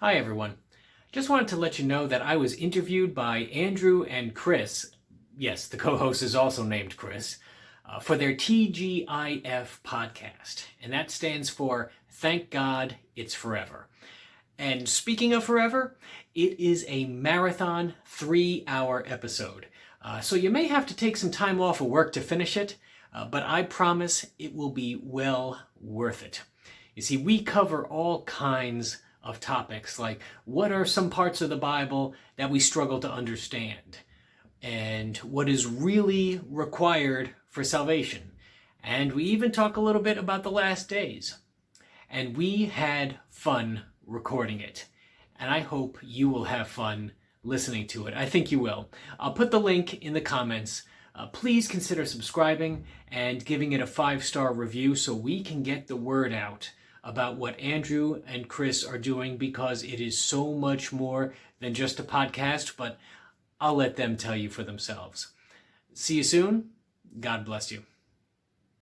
Hi, everyone. Just wanted to let you know that I was interviewed by Andrew and Chris. Yes, the co host is also named Chris. Uh, for their TGIF podcast. And that stands for Thank God It's Forever. And speaking of forever, it is a marathon three hour episode. Uh, so you may have to take some time off of work to finish it, uh, but I promise it will be well worth it. You see, we cover all kinds of topics like what are some parts of the Bible that we struggle to understand and what is really required for salvation. And we even talk a little bit about the last days. And we had fun recording it. And I hope you will have fun listening to it. I think you will. I'll put the link in the comments. Uh, please consider subscribing and giving it a five star review so we can get the word out about what Andrew and Chris are doing because it is so much more than just a podcast, but I'll let them tell you for themselves. See you soon. God bless you.